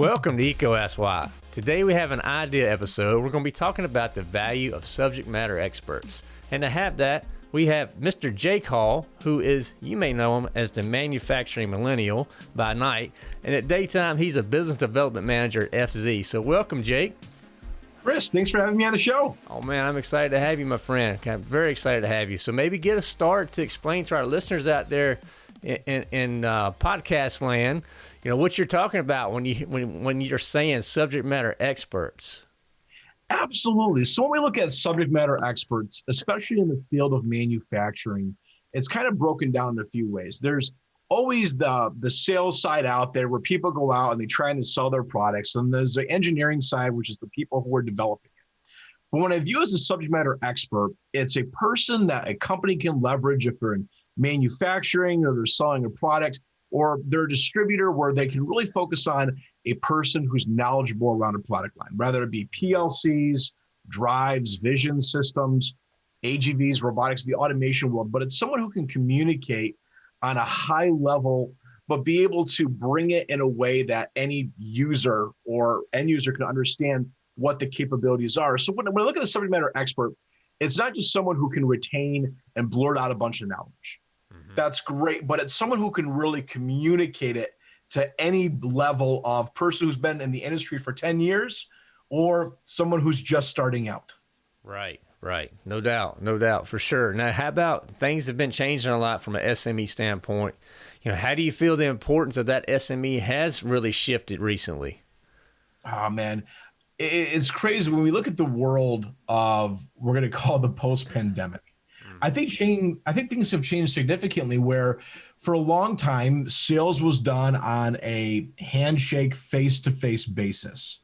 Welcome to EECO Ask Why. Today we have an idea episode. We're going to be talking about the value of subject matter experts. And to have that, we have Mr. Jake Hall, who is, you may know him as the manufacturing millennial by night. And at daytime, he's a business development manager at FZ. So welcome, Jake. Chris, thanks for having me on the show. Oh, man, I'm excited to have you, my friend. I'm very excited to have you. So maybe get a start to explain to our listeners out there in, in, in uh, podcast land you know what you're talking about when you when when you're saying subject matter experts. Absolutely. So when we look at subject matter experts, especially in the field of manufacturing, it's kind of broken down in a few ways. There's always the the sales side out there where people go out and they try to sell their products, and there's the engineering side, which is the people who are developing it. But when I view as a subject matter expert, it's a person that a company can leverage if they're in manufacturing or they're selling a product or they're a distributor where they can really focus on a person who's knowledgeable around a product line, whether it be PLCs, drives, vision systems, AGVs, robotics, the automation world, but it's someone who can communicate on a high level, but be able to bring it in a way that any user or end user can understand what the capabilities are. So when, when I look at a subject matter expert, it's not just someone who can retain and blurt out a bunch of knowledge mm-hmm. that's great. But it's someone who can really communicate it to any level of person who's been in the industry for 10 years or someone who's just starting out. Right, right. No doubt, no doubt, for sure. Now, how about things have been changing a lot from an SME standpoint? You know, how do you feel the importance of that SME has really shifted recently? Oh, man. It's crazy when we look at the world of, we're going to call the post pandemic hmm. I think I think things have changed significantly where for a long time sales was done on a handshake face to face basis.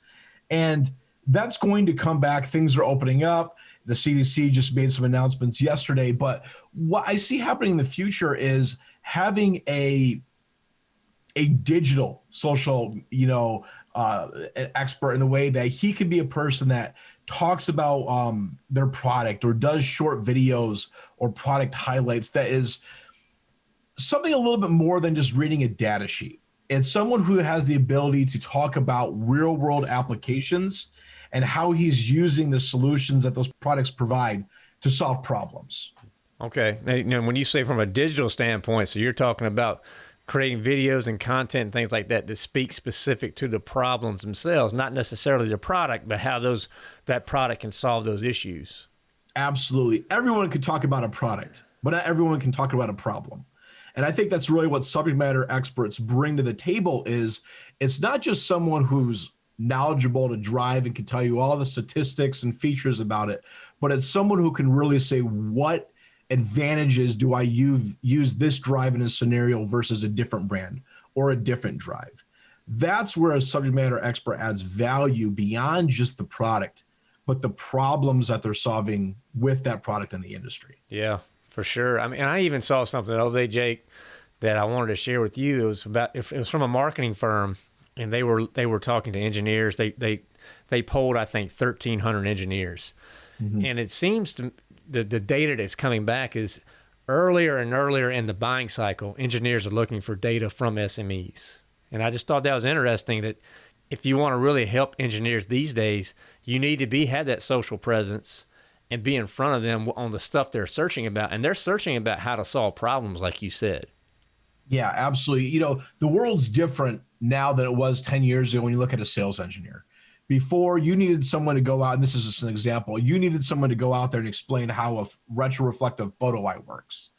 And that's going to come back. Things are opening up. The CDC just made some announcements yesterday, but what I see happening in the future is having a a digital social, you know, uh, expert in the way that he could be a person that talks about um, their product or does short videos or product highlights that is something a little bit more than just reading a data sheet. It's someone who has the ability to talk about real world applications and how he's using the solutions that those products provide to solve problems. Okay. Now, when you say from a digital standpoint, so you're talking about creating videos and content and things like that that speak specific to the problems themselves, not necessarily the product, but how those that product can solve those issues. Absolutely. Everyone can talk about a product, but not everyone can talk about a problem. And I think that's really what subject matter experts bring to the table is it's not just someone who's knowledgeable to drive and can tell you all the statistics and features about it, but it's someone who can really say what advantages do I use, use this drive in a scenario versus a different brand or a different drive? That's where a subject matter expert adds value beyond just the product, but the problems that they're solving with that product in the industry. Yeah, for sure. I mean, I even saw something the other day, Jake, that I wanted to share with you. It was about it was from a marketing firm, and they were they were talking to engineers. They they they polled I think thirteen hundred engineers, mm-hmm. and it seems to the, the data that's coming back is earlier and earlier in the buying cycle, engineers are looking for data from SMEs. And I just thought that was interesting that if you want to really help engineers these days, you need to be have that social presence and be in front of them on the stuff they're searching about. And they're searching about how to solve problems, like you said. Yeah, absolutely. You know, the world's different now than it was 10 years ago when you look at a sales engineer. Before you needed someone to go out and this is just an example you needed someone to go out there and explain how a retroreflective photo eye works.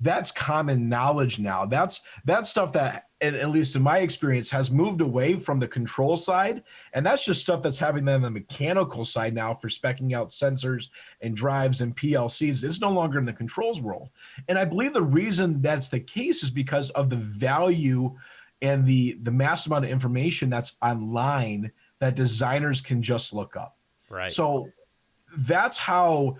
That's common knowledge now. That's that's stuff that at least in my experience has moved away from the control side and that's just stuff that's having them the mechanical side now for specking out sensors and drives and plcs it's no longer in the controls world and i believe the reason that's the case is because of the value and the the mass amount of information that's online that designers can just look up. Right. So that's how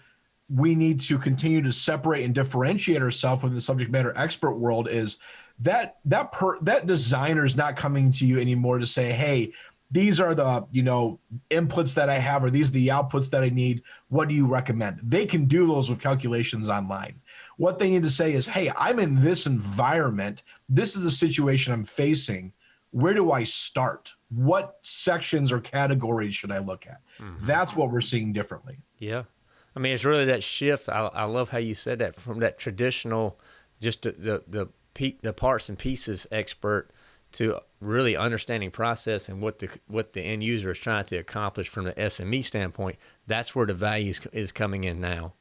we need to continue to separate and differentiate ourselves from the subject matter expert world is that that per that designer is not coming to you anymore to say, hey, these are the you know inputs that i have or these are the outputs that i need. What do you recommend? They can do those with calculations online. What they need to say is hey i'm in this environment. This is the situation i'm facing. Where do i start? What sections or categories should i look at? Mm-hmm. that's what we're seeing differently. Yeah. I mean it's really that shift. I, I love how you said that from that traditional just the the the, the parts and pieces expert to really understanding process and what the what the end user is trying to accomplish from the SME standpoint, that's where the value is, is coming in now.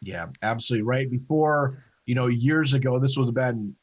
Yeah, absolutely right. Before, you know, years ago, this was been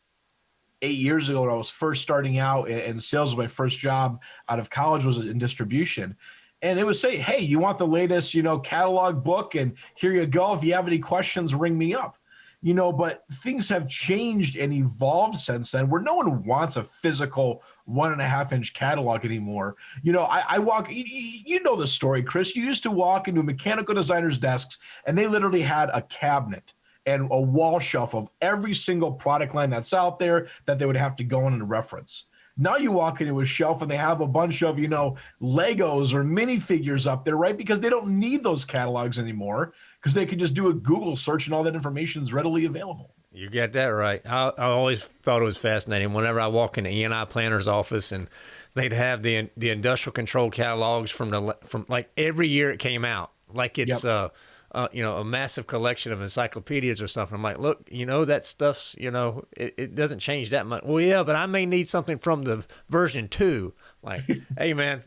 eight years ago when I was first starting out and sales my first job out of college was in distribution. And it would say, hey, you want the latest, you know, catalog book and here you go. If you have any questions, ring me up you know, but things have changed and evolved since then where no one wants a physical one and a half inch catalog anymore. You know, I, I walk, you, you, know the story, Chris. You used to walk into mechanical designers' desks and they literally had a cabinet and a wall shelf of every single product line that's out there that they would have to go in and reference. Now you walk into a shelf and they have a bunch of, you know, Legos or minifigures up there, right? Because they don't need those catalogs anymore because they can just do a Google search and all that information is readily available. You get that right. I, I always thought it was fascinating. Whenever I walk in the E&I planner's office and they'd have the the industrial control catalogs from the from like every year it came out, like it's yep. uh uh, you know, a massive collection of encyclopedias or something. I'm like, look, you know, that stuff's, you know, it, it doesn't change that much. Well, yeah, but I may need something from the version two. Like, hey, man,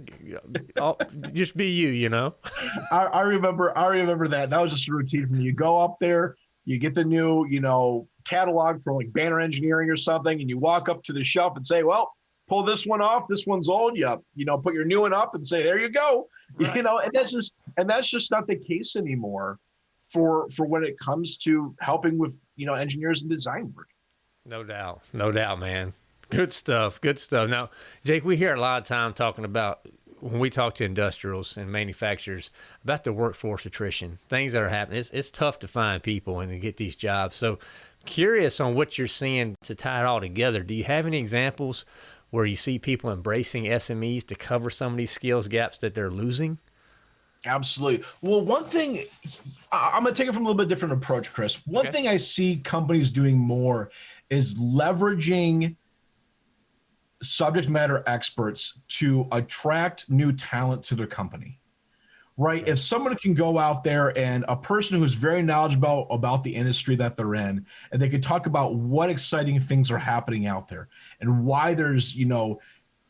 I'll, just be you, you know. I, I remember, I remember that. That was just a routine for me. You go up there, you get the new, you know, catalog from like Banner Engineering or something, and you walk up to the shelf and say, well, pull this one off. This one's old. You, you know, put your new one up and say, there you go. Right. You know, and that's just and that's just not the case anymore for for when it comes to helping with you know engineers and design work. No doubt. No doubt man. Good stuff. Good stuff. Now jake we hear a lot of time talking about when we talk to industrials and manufacturers about the workforce attrition things that are happening. It's, it's tough to find people and to get these jobs. So curious on what you're seeing to tie it all together. Do you have any examples where you see people embracing smes to cover some of these skills gaps that they're losing Absolutely. Well, one thing I'm going to take it from a little bit different approach, Chris. One okay. thing I see companies doing more is leveraging subject matter experts to attract new talent to their company. Right? If someone can go out there and a person who's very knowledgeable about the industry that they're in, and they can talk about what exciting things are happening out there and why there's, you know,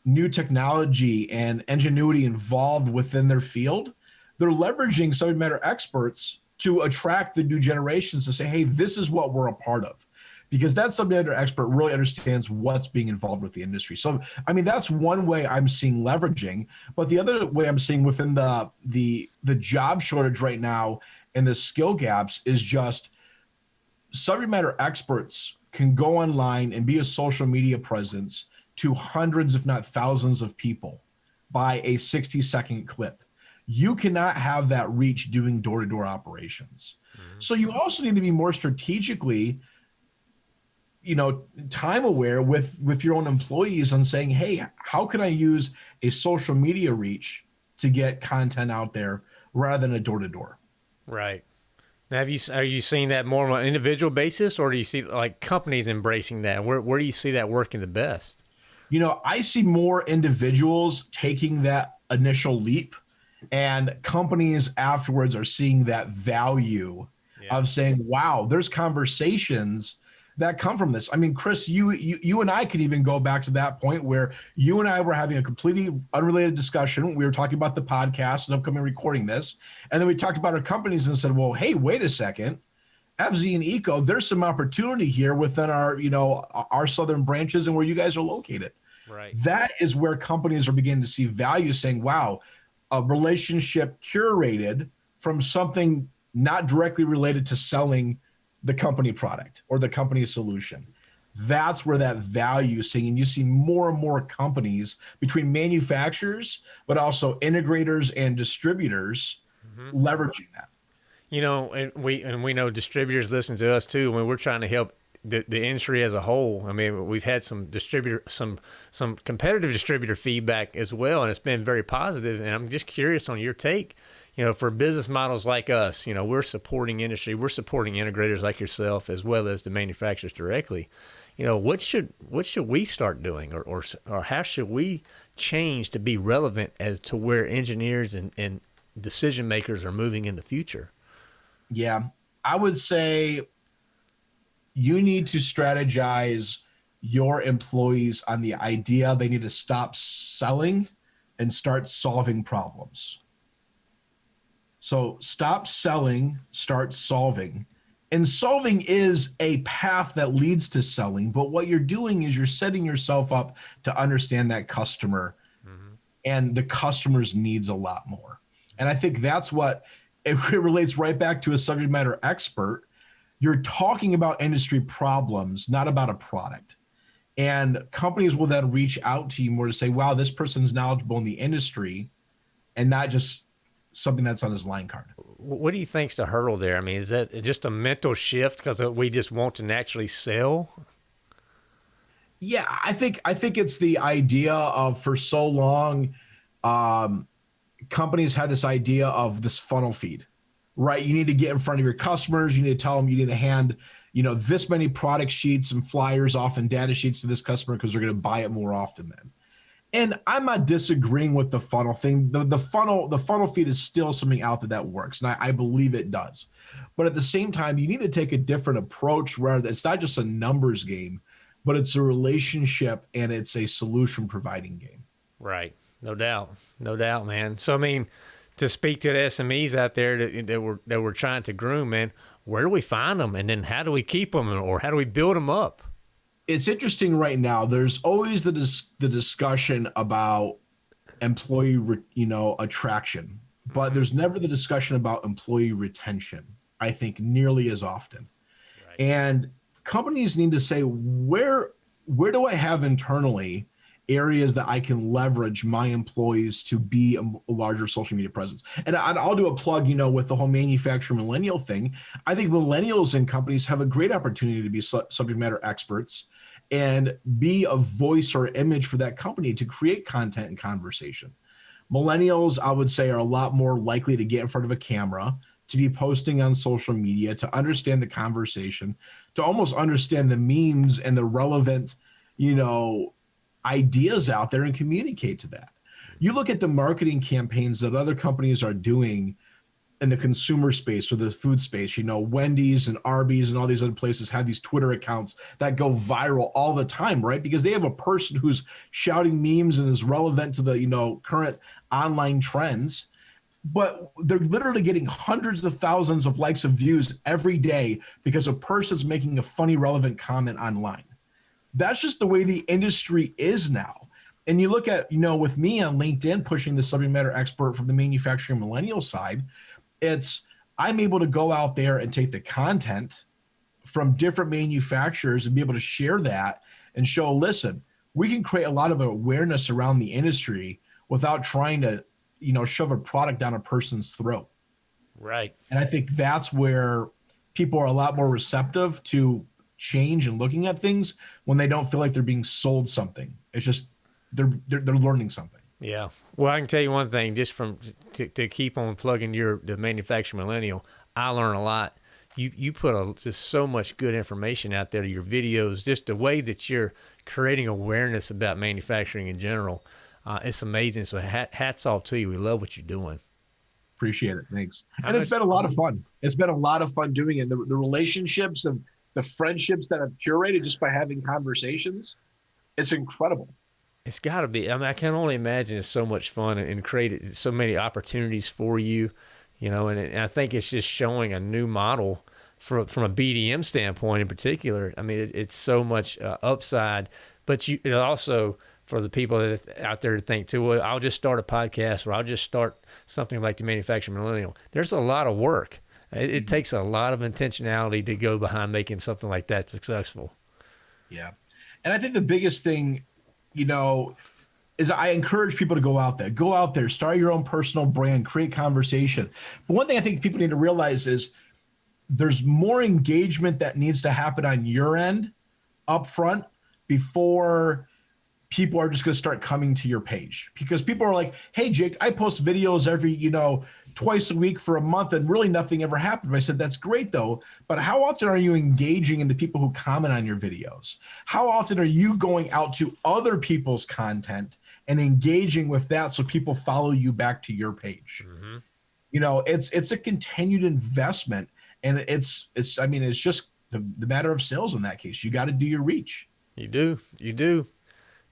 new technology and ingenuity involved within their field, they're leveraging subject matter experts to attract the new generations to say, hey, this is what we're a part of. Because that subject matter expert really understands what's being involved with the industry. So, I mean, that's one way I'm seeing leveraging. But the other way I'm seeing within the the the job shortage right now and the skill gaps is just subject matter experts can go online and be a social media presence to hundreds, if not thousands, of people by a 60 second clip you cannot have that reach doing door to door operations. Mm-hmm. So you also need to be more strategically you know time aware with with your own employees on saying hey how can i use a social media reach to get content out there rather than a door to door right now have you are you seeing that more on an individual basis or do you see like companies embracing that where, where do you see that working the best you know i see more individuals taking that initial leap and companies afterwards are seeing that value yeah. of saying wow there's conversations that come from this i mean chris you, you you and i could even go back to that point where you and i were having a completely unrelated discussion we were talking about the podcast and upcoming recording this and then we talked about our companies and said well hey wait a second FZ and EECO, there's some opportunity here within our, you know, our southern branches and where you guys are located. Right. That is where companies are beginning to see value, saying, "Wow, a relationship curated from something not directly related to selling the company product or the company solution. That's where that value is seeing. And you see more and more companies between manufacturers, but also integrators and distributors mm-hmm. leveraging that. You know, and we and we know distributors listen to us too when we're trying to help the, the industry as a whole. I mean, we've had some distributor, some some competitive distributor feedback as well, and it's been very positive. And I'm just curious on your take. You know, for business models like us, you know, we're supporting industry, we're supporting integrators like yourself, as well as the manufacturers directly. You know, what should what should we start doing, or or, or how should we change to be relevant as to where engineers and, and decision makers are moving in the future? Yeah, I would say you need to strategize your employees on the idea they need to stop selling and start solving problems. So stop selling, start solving. And solving is a path that leads to selling. But what you're doing is you're setting yourself up to understand that customer mm-hmm. and the customer's needs a lot more. And I think that's what it relates right back to a subject matter expert you're talking about industry problems, not about a product. And companies will then reach out to you more to say, wow, this person's knowledgeable in the industry and not just something that's on his line card. What do you think's the hurdle there? I mean, is that just a mental shift because we just want to naturally sell? Yeah, I think I think it's the idea of for so long, um, companies had this idea of this funnel feed right? You need to get in front of your customers. You need to tell them you need to hand, you know, this many product sheets and flyers off and data sheets to this customer because they're going to buy it more often then. And I'm not disagreeing with the funnel thing. The, the funnel, the funnel feed is still something out there that works. And I, I believe it does. But at the same time, you need to take a different approach rather it's not just a numbers game, but it's a relationship and it's a solution providing game. Right. No doubt. No doubt, man. So I mean, to speak to the SMEs out there that, that we're that we're trying to groom, man. Where do we find them, and then how do we keep them, or how do we build them up? It's interesting right now. There's always the dis- the discussion about employee, re- you know, attraction, but there's never the discussion about employee retention. I think nearly as often, right. and companies need to say where where do I have internally areas that I can leverage my employees to be a, larger social media presence. And I, will do a plug, you know, with the whole manufacturer millennial thing. I think millennials and companies have a great opportunity to be subject matter experts and be a voice or image for that company to create content and conversation. Millennials, I would say, are a lot more likely to get in front of a camera, to be posting on social media, to understand the conversation, to almost understand the memes and the relevant, you know, ideas out there and communicate to that. You look at the marketing campaigns that other companies are doing in the consumer space or the food space, you know, Wendy's and Arby's and all these other places have these Twitter accounts that go viral all the time, right? Because they have a person who's shouting memes and is relevant to the, you know, current online trends. But they're literally getting hundreds of thousands of likes of views every day because a person's making a funny, relevant comment online. That's just the way the industry is now. And you look at, you know, with me on LinkedIn pushing the subject matter expert from the manufacturing millennial side, it's I'm able to go out there and take the content from different manufacturers and be able to share that and show, listen, we can create a lot of awareness around the industry without trying to, you know, shove a product down a person's throat. Right. And I think that's where people are a lot more receptive to change and looking at things when they don't feel like they're being sold something. It's just they're they're, they're learning something. Yeah. Well, I can tell you one thing, just from to, to keep on plugging your the manufacturing millennial, I learn a lot. You you put a, just so much good information out there. Your videos, just the way that you're creating awareness about manufacturing in general, uh, it's amazing. So hat, hats off to you. We love what you're doing. Appreciate it. Thanks. and it's been a lot of fun. It's been a lot of fun doing it. The, the relationships and the friendships that I've curated just by having conversations, it's incredible. It's got to be. I mean, I can only imagine it's so much fun and, and created so many opportunities for you, you know. And, and, I think it's just showing a new model from from a BDM standpoint in particular. I mean, it, it's so much uh, upside, but you it also for the people that out there to think too. Well, I'll just start a podcast or I'll just start something like the manufacturing millennial. There's a lot of work it, it mm-hmm. takes a lot of intentionality to go behind making something like that successful. Yeah. And I think the biggest thing, you know, is I encourage people to go out there, go out there, start your own personal brand, create conversation. But one thing I think people need to realize is there's more engagement that needs to happen on your end up front before people are just going to start coming to your page because people are like hey jake i post videos every you know twice a week for a month and really nothing ever happened. I said that's great though but how often are you engaging in the people who comment on your videos? How often are you going out to other people's content and engaging with that so people follow you back to your page? Mm-hmm. you know it's it's a continued investment and it's it's i mean it's just the, the matter of sales in that case. You got to do your reach. You do. You do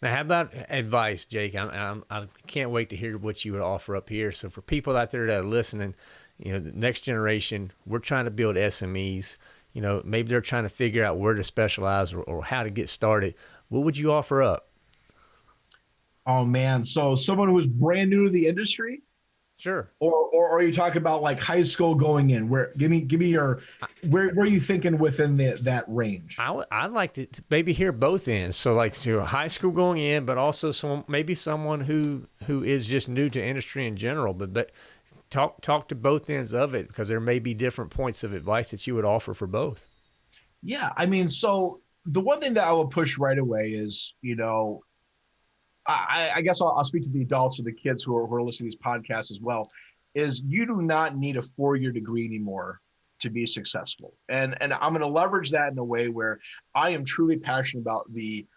now, how about advice, Jake? I'm, I'm, I can't wait to hear what you would offer up here. So, for people out there that are listening, you know, the next generation, we're trying to build SMEs. You know, maybe they're trying to figure out where to specialize or, or how to get started. What would you offer up? Oh man, so someone who's brand new to the industry, Sure. Or, or, or are you talking about like high school going in? Where give me give me your where where are you thinking within the, that range? I would I'd like to, to maybe hear both ends. So like to high school going in, but also some maybe someone who who is just new to industry in general. But but talk talk to both ends of it because there may be different points of advice that you would offer for both. Yeah, I mean, so the one thing that I would push right away is you know I, I guess I'll, I'll, speak to the adults or the kids who are, who are listening to these podcasts as well, is you do not need a four-year degree anymore to be successful. And and I'm going to leverage that in a way where I am truly passionate about the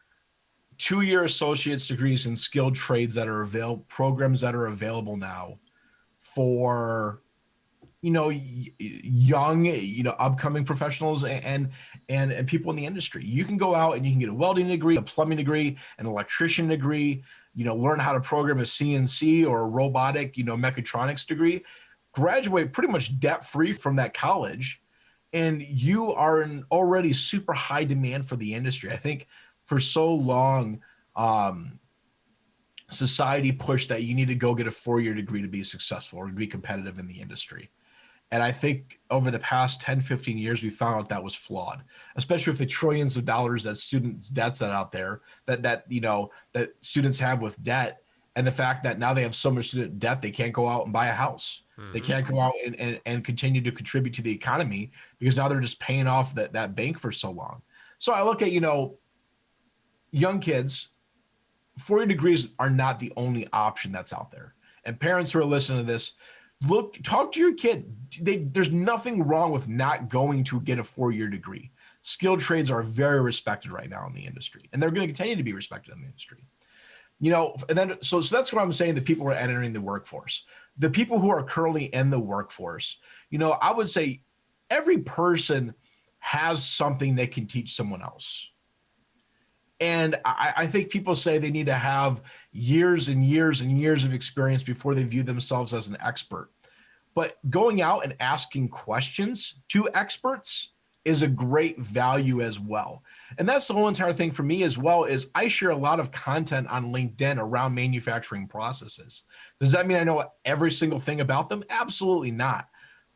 two-year associate's degrees in skilled trades that are available, programs that are available now for you know young you know upcoming professionals and and and people in the industry. You can go out and you can get a welding degree a plumbing degree an electrician degree you know learn how to program a cnc or a robotic you know mechatronics degree graduate pretty much debt free from that college and you are in already super high demand for the industry. I think for so long um, society pushed that you need to go get a four-year degree to be successful or to be competitive in the industry and I think over the past 10, 15 years, we found out that was flawed, especially with the trillions of dollars that students debts that out there that, that, you know, that students have with debt. And the fact that now they have so much student debt, they can't go out and buy a house. Mm-hmm. They can't go out and, and, and continue to contribute to the economy because now they're just paying off that, that bank for so long. So I look at, you know, young kids, four-year degrees are not the only option that's out there. And parents who are listening to this, look talk to your kid. They, there's nothing wrong with not going to get a four-year degree. Skilled trades are very respected right now in the industry and they're going to continue to be respected in the industry. You know and then so so that's what i'm saying the people who are entering the workforce. The people who are currently in the workforce you know i would say every person has something they can teach someone else and I, I, think people say they need to have years and years and years of experience before they view themselves as an expert. But going out and asking questions to experts is a great value as well. And that's the whole entire thing for me as well is I share a lot of content on LinkedIn around manufacturing processes. Does that mean I know every single thing about them? Absolutely not.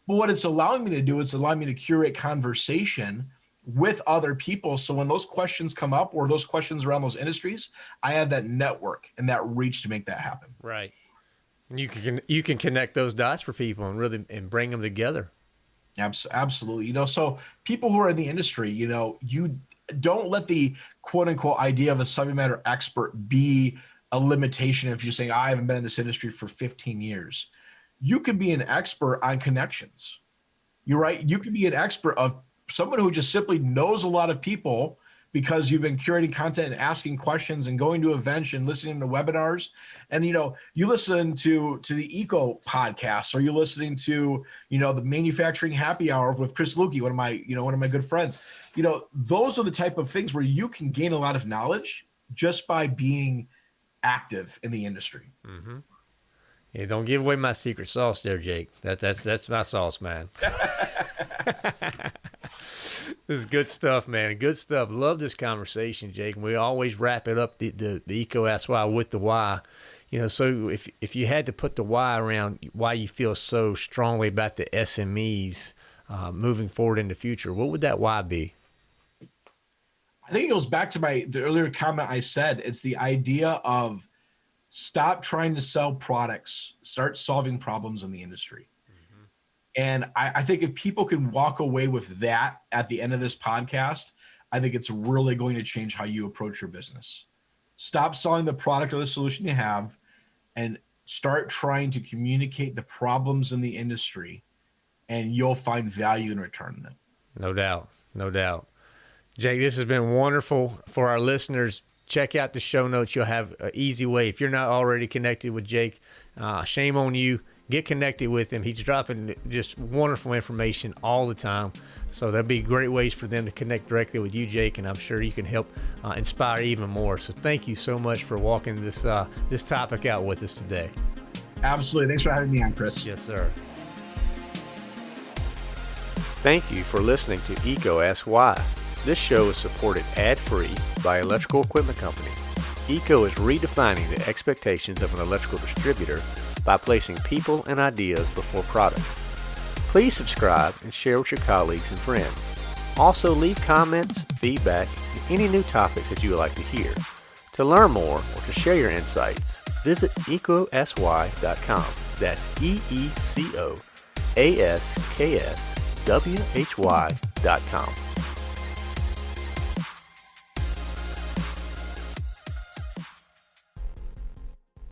But what it's allowing me to do is allowing me to curate conversation with other people. So when those questions come up or those questions around those industries, I have that network and that reach to make that happen. Right. And you can you can connect those dots for people and really and bring them together. Absolutely. You know, so people who are in the industry, you know, you don't let the quote unquote idea of a subject matter expert be a limitation if you're saying I haven't been in this industry for 15 years. You could be an expert on connections. You're right. You could be an expert of someone who just simply knows a lot of people because you've been curating content and asking questions and going to events and listening to webinars. And you know you listen to to the EECO podcast or you're listening to you know the manufacturing happy hour with chris Luecke, one of my you know one of my good friends. You know those are the type of things where you can gain a lot of knowledge just by being active in the industry. Mm-hmm. yeah don't give away my secret sauce there jake. That, that's that's my sauce man this is good stuff, man. Good stuff. Love this conversation, Jake. we always wrap it up the, the, the EECO that's why with the why. You know, so if if you had to put the why around why you feel so strongly about the SMEs uh, moving forward in the future, what would that why be? I think it goes back to my the earlier comment I said. It's the idea of stop trying to sell products, start solving problems in the industry. And I, I think if people can walk away with that at the end of this podcast, I think it's really going to change how you approach your business. Stop selling the product or the solution you have and start trying to communicate the problems in the industry and you'll find value in return them. No doubt. No doubt. Jake, this has been wonderful for our listeners. Check out the show notes. You'll have an easy way. If you're not already connected with Jake, uh, shame on you. Get connected with him. He's dropping just wonderful information all the time. So there'll be great ways for them to connect directly with you, Jake, and I'm sure you can help uh, inspire even more. So thank you so much for walking this uh, this topic out with us today. Absolutely. Thanks for having me on, Chris. Yes, sir. Thank you for listening to EECO Ask Why. This show is supported ad-free by Electrical Equipment Company. EECO is redefining the expectations of an electrical distributor by placing people and ideas before products. Please subscribe and share with your colleagues and friends. Also leave comments, feedback, and any new topics that you would like to hear. To learn more or to share your insights, visit eecoaskwhy.com. That's E-E-C-O A-S-K-S W-H-Y.com.